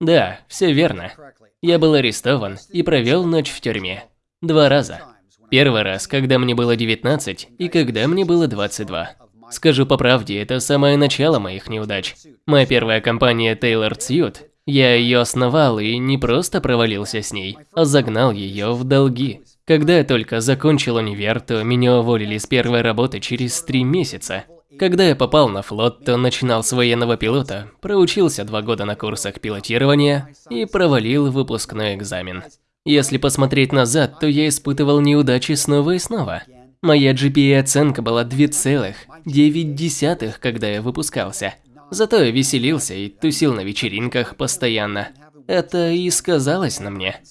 Да, все верно. Я был арестован и провел ночь в тюрьме. Два раза. Первый раз, когда мне было 19 и когда мне было 22. Скажу по правде, это самое начало моих неудач. Моя первая компания Taylor Suit, я ее основал и не просто провалился с ней, а загнал ее в долги. Когда я только закончил универ, то меня уволили с первой работы через три месяца. Когда я попал на флот, то начинал с военного пилота, проучился два года на курсах пилотирования и провалил выпускной экзамен. Если посмотреть назад, то я испытывал неудачи снова и снова. Моя GPA-оценка была 2,9, когда я выпускался. Зато я веселился и тусил на вечеринках постоянно. Это и сказалось на мне.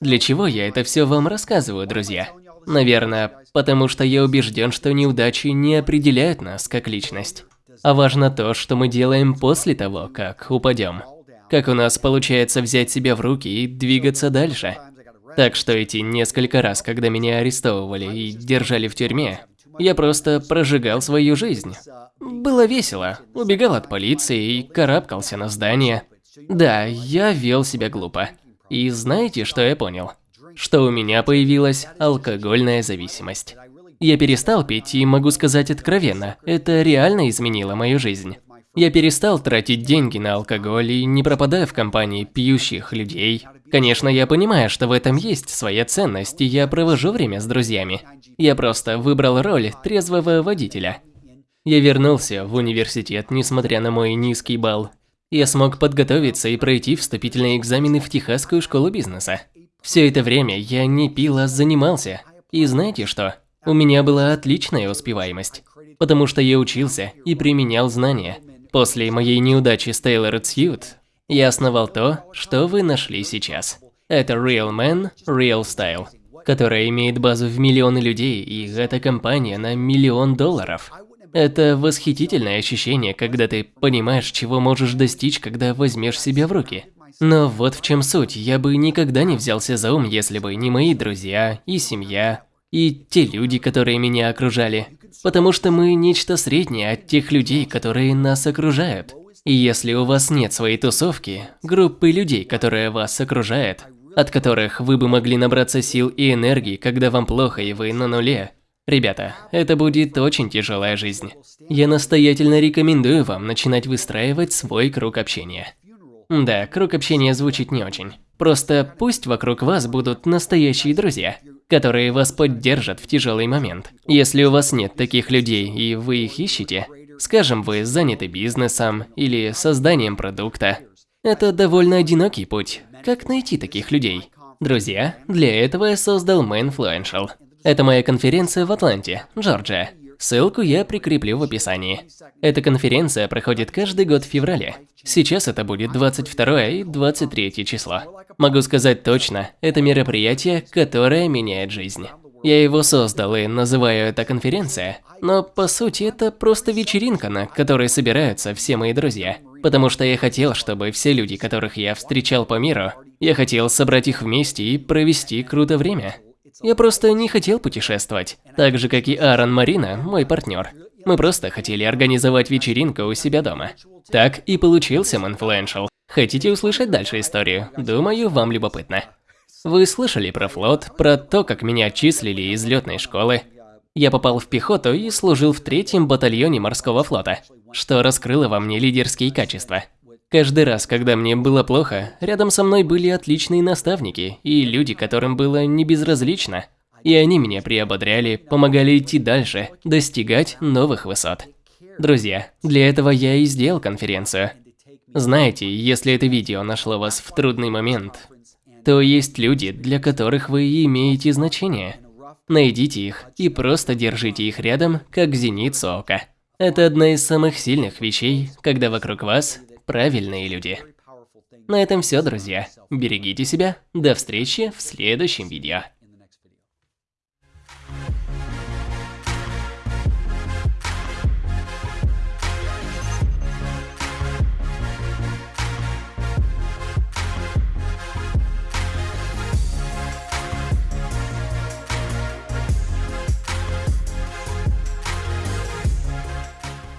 Для чего я это все вам рассказываю, друзья? Наверное, потому что я убежден, что неудачи не определяют нас как личность. А важно то, что мы делаем после того, как упадем. Как у нас получается взять себя в руки и двигаться дальше. Так что эти несколько раз, когда меня арестовывали и держали в тюрьме, я просто прожигал свою жизнь. Было весело, убегал от полиции и карабкался на здание. Да, я вел себя глупо. И знаете, что я понял? Что у меня появилась алкогольная зависимость. Я перестал пить и могу сказать откровенно, это реально изменило мою жизнь. Я перестал тратить деньги на алкоголь и не пропадаю в компании пьющих людей. Конечно, я понимаю, что в этом есть своя ценность, и я провожу время с друзьями. Я просто выбрал роль трезвого водителя. Я вернулся в университет, несмотря на мой низкий балл. Я смог подготовиться и пройти вступительные экзамены в Техасскую школу бизнеса. Все это время я не пил, а занимался. И знаете что? У меня была отличная успеваемость. Потому что я учился и применял знания. После моей неудачи с Taylor Suit я основал то, что вы нашли сейчас. Это Real Man, Real Style, которая имеет базу в миллионы людей, и эта компания на миллион долларов. Это восхитительное ощущение, когда ты понимаешь, чего можешь достичь, когда возьмешь себя в руки. Но вот в чем суть, я бы никогда не взялся за ум, если бы не мои друзья и семья, и те люди, которые меня окружали. Потому что мы нечто среднее от тех людей, которые нас окружают. И если у вас нет своей тусовки, группы людей, которые вас окружают, от которых вы бы могли набраться сил и энергии, когда вам плохо и вы на нуле, Ребята, это будет очень тяжелая жизнь. Я настоятельно рекомендую вам начинать выстраивать свой круг общения. Да, круг общения звучит не очень. Просто пусть вокруг вас будут настоящие друзья которые вас поддержат в тяжелый момент. Если у вас нет таких людей и вы их ищете, скажем, вы заняты бизнесом или созданием продукта, это довольно одинокий путь. Как найти таких людей? Друзья, для этого я создал Mainfluential. Это моя конференция в Атланте, Джорджия. Ссылку я прикреплю в описании. Эта конференция проходит каждый год в феврале. Сейчас это будет 22 и 23 число. Могу сказать точно, это мероприятие, которое меняет жизнь. Я его создал и называю это конференция, но по сути это просто вечеринка, на которой собираются все мои друзья. Потому что я хотел, чтобы все люди, которых я встречал по миру, я хотел собрать их вместе и провести круто время. Я просто не хотел путешествовать, так же как и Аарон Марина, мой партнер. Мы просто хотели организовать вечеринку у себя дома. Так и получился Manfluential. Хотите услышать дальше историю? Думаю, вам любопытно. Вы слышали про флот, про то, как меня отчислили из летной школы. Я попал в пехоту и служил в третьем батальоне морского флота, что раскрыло во мне лидерские качества. Каждый раз, когда мне было плохо, рядом со мной были отличные наставники и люди, которым было не безразлично. И они меня приободряли, помогали идти дальше, достигать новых высот. Друзья, для этого я и сделал конференцию. Знаете, если это видео нашло вас в трудный момент, то есть люди, для которых вы имеете значение. Найдите их и просто держите их рядом, как зеницу ока. Это одна из самых сильных вещей, когда вокруг вас правильные люди. На этом все, друзья. Берегите себя. До встречи в следующем видео.